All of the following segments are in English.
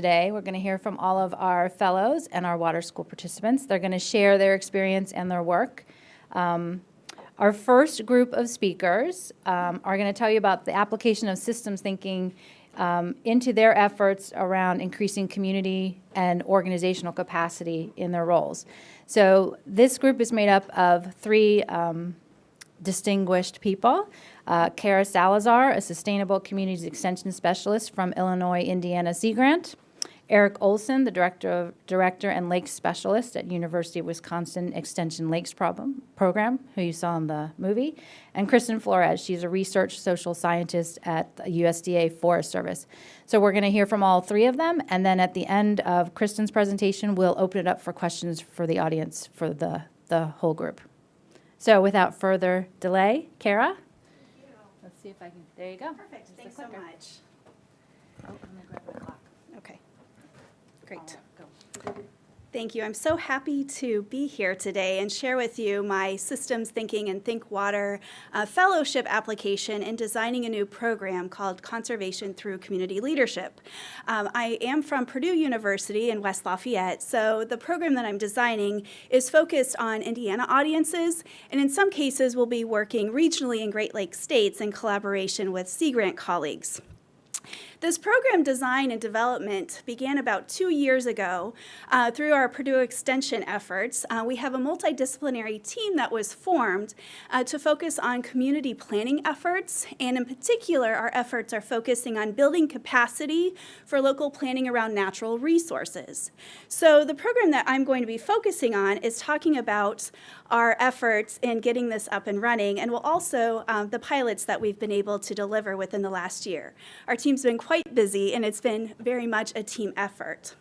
today. We're going to hear from all of our fellows and our water school participants. They're going to share their experience and their work. Um, our first group of speakers um, are going to tell you about the application of systems thinking um, into their efforts around increasing community and organizational capacity in their roles. So this group is made up of three um, distinguished people. Uh, Kara Salazar, a Sustainable Communities Extension Specialist from Illinois Indiana Sea Grant. Eric Olson, the Director, of, Director and Lakes Specialist at University of Wisconsin Extension Lakes problem, Program, who you saw in the movie. And Kristin Floress, she's a research social scientist at the USDA Forest Service. So we're going to hear from all three of them, and then at the end of Kristin's presentation, we'll open it up for questions for the audience for the, the whole group. So without further delay, Kara? Let's see if I can, there you go. Perfect, Just thanks so much. Oh, I'm gonna grab my clock. Okay, great. Thank you. I'm so happy to be here today and share with you my Systems Thinking and Think Water uh, fellowship application in designing a new program called Conservation Through Community Leadership. Um, I am from Purdue University in West Lafayette, so the program that I'm designing is focused on Indiana audiences, and in some cases we'll be working regionally in Great Lakes states in collaboration with Sea Grant colleagues. This program design and development began about two years ago uh, through our Purdue Extension efforts. Uh, we have a multidisciplinary team that was formed uh, to focus on community planning efforts, and in particular, our efforts are focusing on building capacity for local planning around natural resources. So the program that I'm going to be focusing on is talking about our efforts in getting this up and running, and will also um, the pilots that we've been able to deliver within the last year. Our team's been quite busy, and it's been very much a team effort.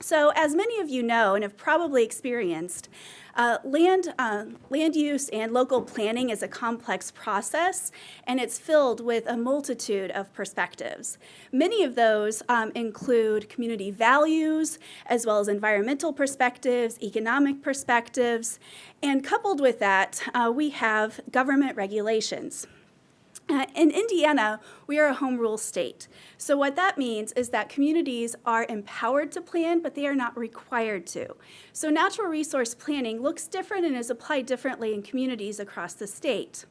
So as many of you know and have probably experienced, uh, land, uh, land use and local planning is a complex process, and it's filled with a multitude of perspectives. Many of those um, include community values, as well as environmental perspectives, economic perspectives, and coupled with that, uh, we have government regulations. In Indiana, we are a home rule state. So what that means is that communities are empowered to plan, but they are not required to. So natural resource planning looks different and is applied differently in communities across the state.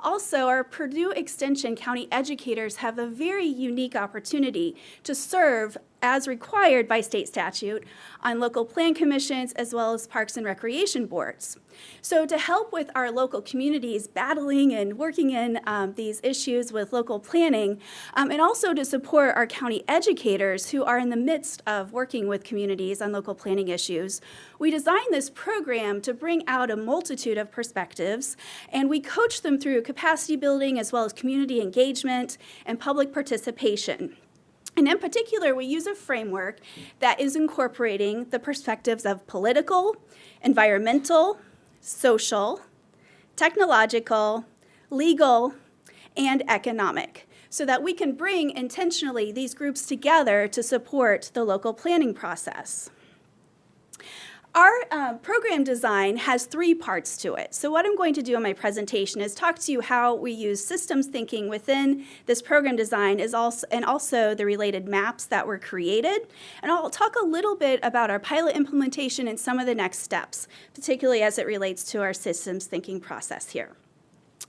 Also, our Purdue Extension County educators have a very unique opportunity to serve as required by state statute on local plan commissions as well as parks and recreation boards. So to help with our local communities battling and working in um, these issues with local planning, um, and also to support our county educators who are in the midst of working with communities on local planning issues, we designed this program to bring out a multitude of perspectives, and we coach them through capacity building as well as community engagement and public participation. And in particular, we use a framework that is incorporating the perspectives of political, environmental, social, technological, legal, and economic, so that we can bring intentionally these groups together to support the local planning process. Our uh, program design has three parts to it. So what I'm going to do in my presentation is talk to you how we use systems thinking within this program design is also, and also the related maps that were created. And I'll talk a little bit about our pilot implementation and some of the next steps, particularly as it relates to our systems thinking process here.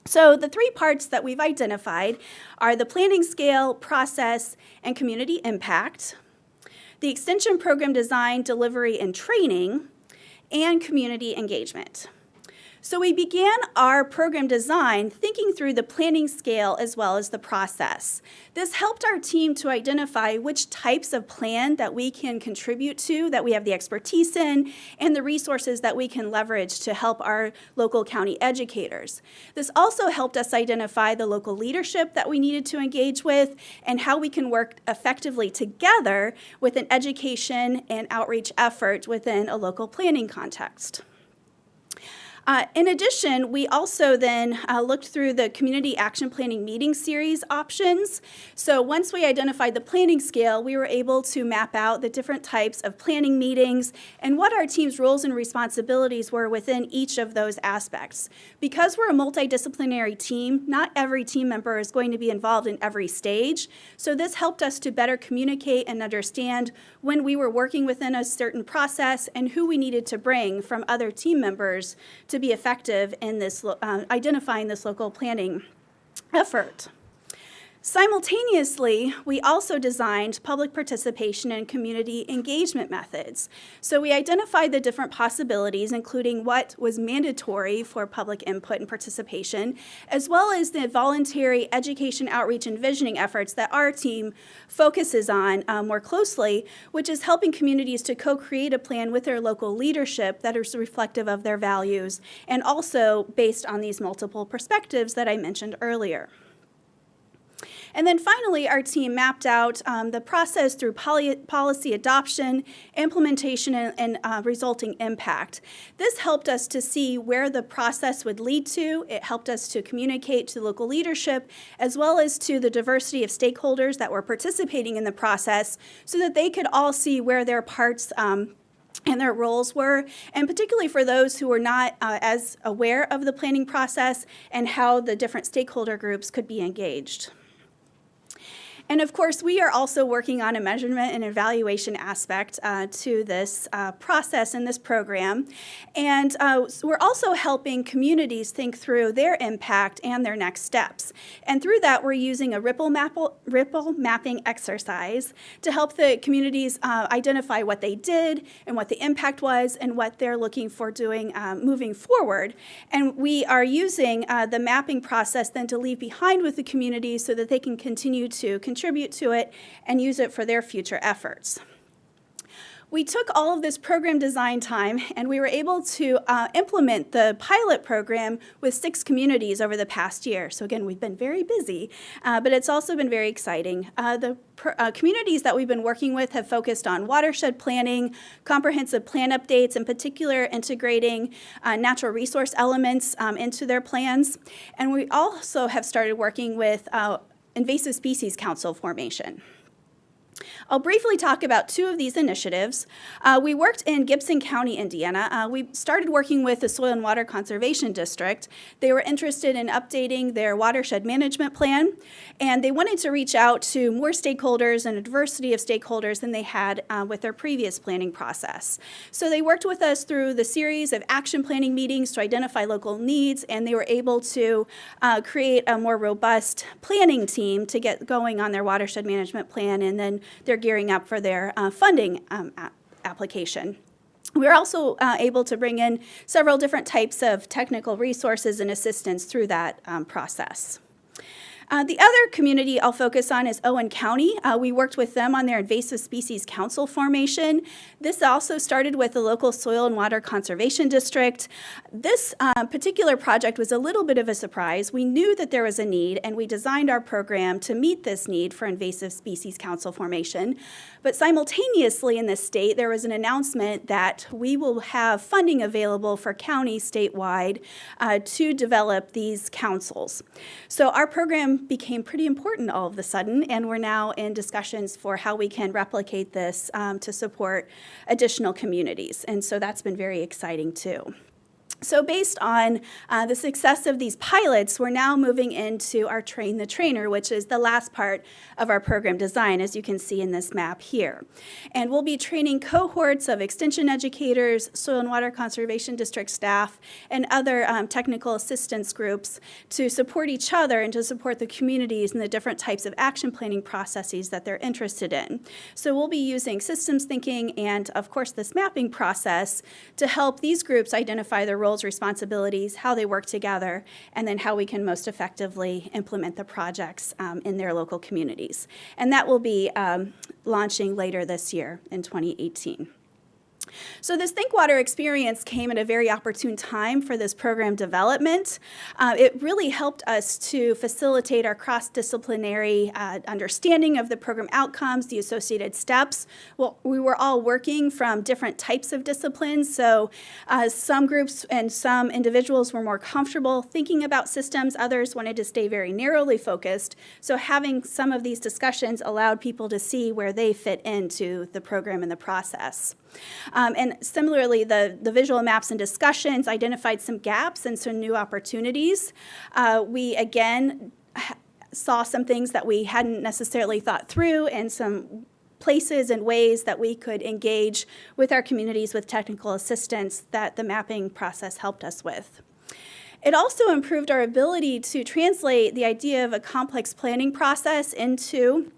So the three parts that we've identified are the planning scale, process, and community impact, the extension program design, delivery, and training, and community engagement. So we began our program design thinking through the planning scale as well as the process. This helped our team to identify which types of plan that we can contribute to, that we have the expertise in, and the resources that we can leverage to help our local county educators. This also helped us identify the local leadership that we needed to engage with and how we can work effectively together with an education and outreach effort within a local planning context. Uh, in addition, we also then uh, looked through the community action planning meeting series options. So once we identified the planning scale, we were able to map out the different types of planning meetings and what our team's roles and responsibilities were within each of those aspects. Because we're a multidisciplinary team, not every team member is going to be involved in every stage. So this helped us to better communicate and understand when we were working within a certain process and who we needed to bring from other team members to be effective in this, uh, identifying this local planning effort. Simultaneously, we also designed public participation and community engagement methods. So we identified the different possibilities, including what was mandatory for public input and participation, as well as the voluntary education, outreach, and visioning efforts that our team focuses on uh, more closely, which is helping communities to co-create a plan with their local leadership that is reflective of their values, and also based on these multiple perspectives that I mentioned earlier. And then finally, our team mapped out um, the process through policy adoption, implementation, and, and uh, resulting impact. This helped us to see where the process would lead to. It helped us to communicate to local leadership as well as to the diversity of stakeholders that were participating in the process so that they could all see where their parts um, and their roles were, and particularly for those who were not uh, as aware of the planning process and how the different stakeholder groups could be engaged. And of course, we are also working on a measurement and evaluation aspect uh, to this uh, process in this program. And uh, we're also helping communities think through their impact and their next steps. And through that, we're using a ripple, map- ripple mapping exercise to help the communities uh, identify what they did and what the impact was and what they're looking for doing um, moving forward. And we are using uh, the mapping process then to leave behind with the community so that they can continue to contribute to it and use it for their future efforts. We took all of this program design time and we were able to uh, implement the pilot program with six communities over the past year. So, again, we've been very busy, uh, but it's also been very exciting. Uh, the uh, communities that we've been working with have focused on watershed planning, comprehensive plan updates, in particular, integrating uh, natural resource elements um, into their plans. And we also have started working with uh, invasive species council formation. I'll briefly talk about two of these initiatives. Uh, we worked in Gibson County, Indiana. Uh, we started working with the Soil and Water Conservation District. They were interested in updating their watershed management plan, and they wanted to reach out to more stakeholders and a diversity of stakeholders than they had uh, with their previous planning process. So they worked with us through the series of action planning meetings to identify local needs, and they were able to uh, create a more robust planning team to get going on their watershed management plan, and then they're gearing up for their uh, funding um, application. We're also uh, able to bring in several different types of technical resources and assistance through that um, process. Uh, the other community I'll focus on is Owen County. Uh, we worked with them on their invasive species council formation. This also started with the local soil and water conservation district. This uh, particular project was a little bit of a surprise. We knew that there was a need, and we designed our program to meet this need for invasive species council formation. But simultaneously in this state, there was an announcement that we will have funding available for counties statewide uh, to develop these councils. So our program became pretty important all of a sudden, and we're now in discussions for how we can replicate this um, to support additional communities. And so that's been very exciting too. So, based on uh, the success of these pilots, we're now moving into our Train the Trainer, which is the last part of our program design, as you can see in this map here. And we'll be training cohorts of extension educators, soil and water conservation district staff, and other um, technical assistance groups to support each other and to support the communities and the different types of action planning processes that they're interested in. So, we'll be using systems thinking and, of course, this mapping process to help these groups identify their roles, responsibilities, how they work together, and then how we can most effectively implement the projects um, in their local communities. And that will be um, launching later this year in 2018. So this Think Water experience came at a very opportune time for this program development. Uh, it really helped us to facilitate our cross-disciplinary uh, understanding of the program outcomes, the associated steps. Well, we were all working from different types of disciplines, so uh, some groups and some individuals were more comfortable thinking about systems, others wanted to stay very narrowly focused. So having some of these discussions allowed people to see where they fit into the program and the process. Um, and similarly, the, the visual maps and discussions identified some gaps and some new opportunities. Uh, we again saw some things that we hadn't necessarily thought through and some places and ways that we could engage with our communities with technical assistance that the mapping process helped us with. It also improved our ability to translate the idea of a complex planning process into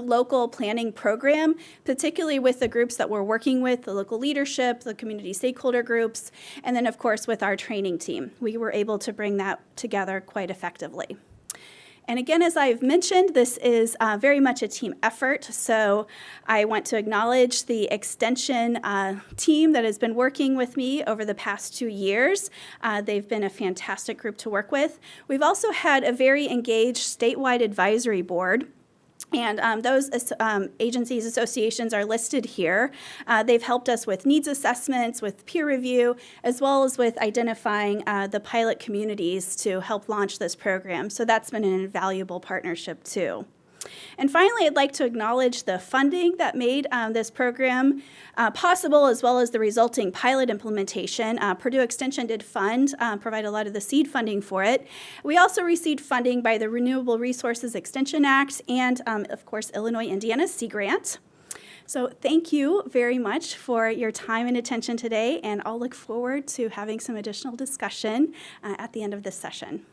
local planning program, particularly with the groups that we're working with, the local leadership, the community stakeholder groups, and then of course with our training team. We were able to bring that together quite effectively. And again, as I've mentioned, this is uh, very much a team effort. So I want to acknowledge the extension uh, team that has been working with me over the past two years. Uh, they've been a fantastic group to work with. We've also had a very engaged statewide advisory board. And um, those um, agencies, associations are listed here. Uh, they've helped us with needs assessments, with peer review, as well as with identifying uh, the pilot communities to help launch this program. So that's been an invaluable partnership too. And finally, I'd like to acknowledge the funding that made um, this program uh, possible, as well as the resulting pilot implementation. Uh, Purdue Extension did fund, uh, provide a lot of the seed funding for it. We also received funding by the Renewable Resources Extension Act and, um, of course, Illinois Indiana Sea Grant. So thank you very much for your time and attention today, and I'll look forward to having some additional discussion uh, at the end of this session.